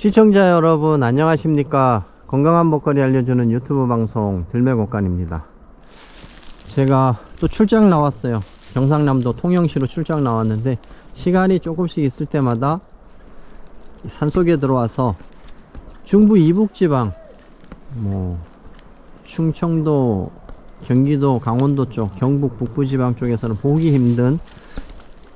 시청자 여러분 안녕하십니까? 건강한 먹거리 알려주는 유튜브 방송 들매곡간입니다. 제가 또 출장 나왔어요. 경상남도 통영시로 출장 나왔는데 시간이 조금씩 있을 때마다 산속에 들어와서 중부 이북지방 뭐 충청도 경기도 강원도 쪽 경북 북부지방 쪽에서는 보기 힘든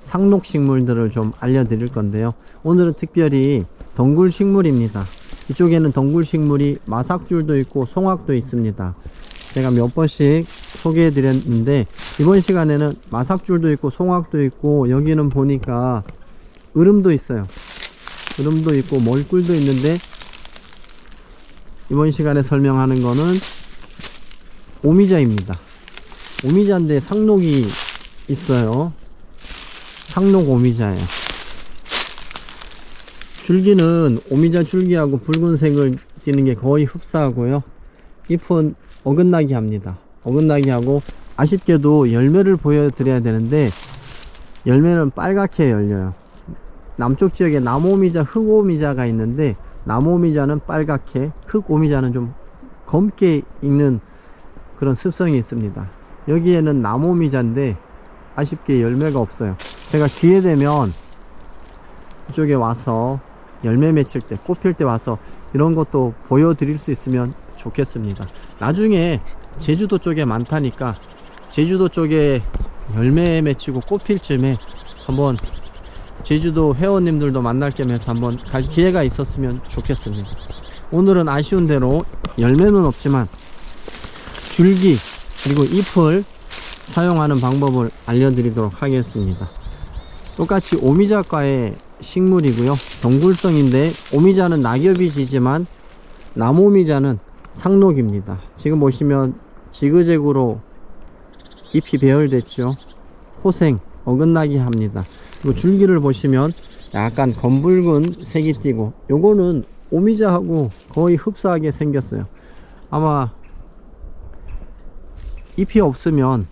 상록식물들을 좀 알려드릴 건데요. 오늘은 특별히 덩굴 식물입니다. 이쪽에는 덩굴 식물이 마삭줄도 있고 송악도 있습니다. 제가 몇 번씩 소개해 드렸는데 이번 시간에는 마삭줄도 있고 송악도 있고 여기는 보니까 으름도 있어요. 으름도 있고 멀꿀도 있는데 이번 시간에 설명하는 거는 오미자입니다. 오미자인데 상록이 있어요. 상록 오미자예요 줄기는 오미자 줄기하고 붉은색을 띠는 게 거의 흡사하고요. 잎은 어긋나게 합니다. 어긋나게 하고 아쉽게도 열매를 보여드려야 되는데 열매는 빨갛게 열려요. 남쪽 지역에 남오미자 흑오미자가 있는데 남오미자는 빨갛게 흑오미자는 좀 검게 익는 그런 습성이 있습니다. 여기에는 남오미자인데 아쉽게 열매가 없어요. 제가 기회 되면 이쪽에 와서 열매 맺힐 때 꽃필 때 와서 이런 것도 보여드릴 수 있으면 좋겠습니다. 나중에 제주도 쪽에 많다니까 제주도 쪽에 열매 맺히고 꽃필 쯤에 한번 제주도 회원님들도 만날 겸 해서 한번 갈 기회가 있었으면 좋겠습니다. 오늘은 아쉬운 대로 열매는 없지만 줄기 그리고 잎을 사용하는 방법을 알려드리도록 하겠습니다. 똑같이 오미자과의 식물이고요. 동굴성인데 오미자는 낙엽이 지지만 나무오미자는 상록입니다. 지금 보시면 지그재그로 잎이 배열됐죠. 호생 어긋나게 합니다. 그리고 줄기를 보시면 약간 검붉은 색이 띠고 요거는 오미자하고 거의 흡사하게 생겼어요. 아마 잎이 없으면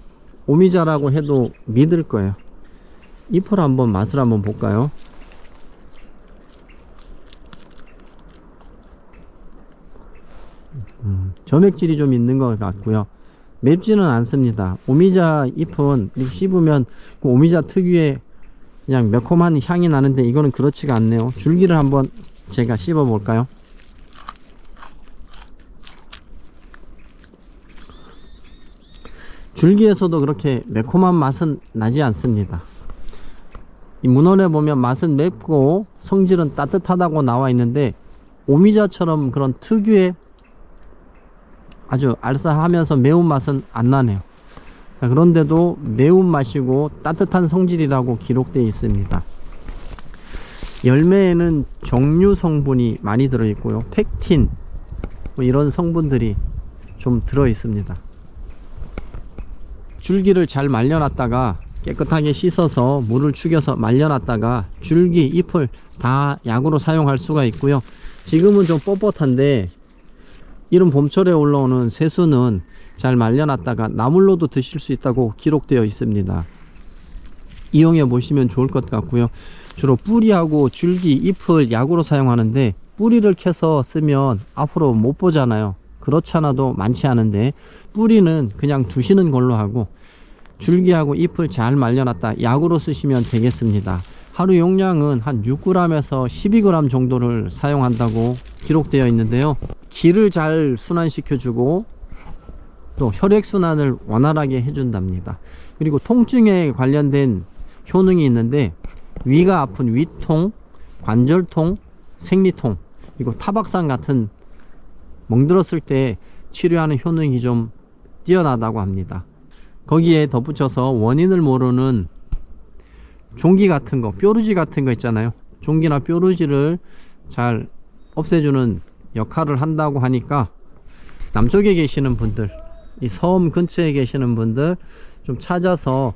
오미자라고 해도 믿을 거예요. 잎을 한번 맛을 한번 볼까요 음, 점액질이 좀 있는 것 같고요. 맵지는 않습니다. 오미자 잎은 씹으면 그 오미자 특유의 그냥 매콤한 향이 나는데 이거는 그렇지가 않네요. 줄기를 한번 제가 씹어 볼까요? 줄기에서도 그렇게 매콤한 맛은 나지 않습니다. 이 문헌에 보면 맛은 맵고 성질은 따뜻하다고 나와 있는데 오미자처럼 그런 특유의 아주 알싸하면서 매운맛은 안 나네요. 자, 그런데도 매운맛이고 따뜻한 성질이라고 기록되어 있습니다. 열매에는 정류 성분이 많이 들어 있고요. 펙틴 뭐 이런 성분들이 좀 들어 있습니다. 줄기를 잘 말려놨다가 깨끗하게 씻어서 물을 죽여서 말려놨다가 줄기 잎을 다 약으로 사용할 수가 있고요. 지금은 좀 뻣뻣한데 이런 봄철에 올라오는 새수는 잘 말려놨다가 나물로도 드실 수 있다고 기록되어 있습니다. 이용해 보시면 좋을 것 같고요. 주로 뿌리하고 줄기 잎을 약으로 사용하는데 뿌리를 캐서 쓰면 앞으로 못 보잖아요. 그렇지 않아도 많지 않은데 뿌리는 그냥 두시는 걸로 하고 줄기하고 잎을 잘 말려놨다 약으로 쓰시면 되겠습니다 하루 용량은 한 6g에서 12g 정도를 사용한다고 기록되어 있는데요. 기를 잘 순환시켜 주고 또 혈액순환을 원활하게 해준답니다. 그리고 통증에 관련된 효능이 있는데 위가 아픈 위통 관절통 생리통 그리고 타박상 같은 멍들었을 때 치료하는 효능이 좀 뛰어나다고 합니다. 거기에 덧붙여서 원인을 모르는 종기 같은 거 뾰루지 같은 거 있잖아요. 종기나 뾰루지를 잘 없애주는 역할을 한다고 하니까 남쪽에 계시는 분들 이 섬 근처에 계시는 분들 좀 찾아서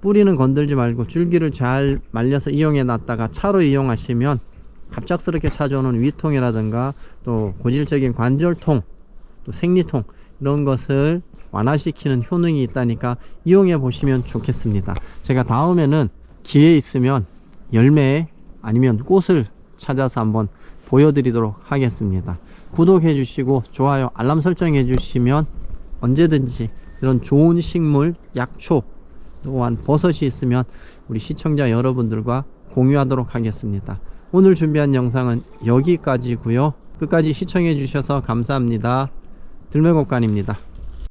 뿌리는 건들지 말고 줄기를 잘 말려서 이용해 놨다가 차로 이용하시면 갑작스럽게 찾아오는 위통이라든가 또 고질적인 관절통 또 생리통 이런 것을 완화시키는 효능이 있다니까 이용해 보시면 좋겠습니다. 제가 다음에는 기회 있으면 열매 아니면 꽃을 찾아서 한번 보여드리도록 하겠습니다. 구독해 주시고 좋아요 알람 설정해 주시면 언제든지 이런 좋은 식물 약초 또한 버섯이 있으면 우리 시청자 여러분들과 공유하도록 하겠습니다. 오늘 준비한 영상은 여기까지고요. 끝까지 시청해 주셔서 감사합니다. 들매곡간입니다.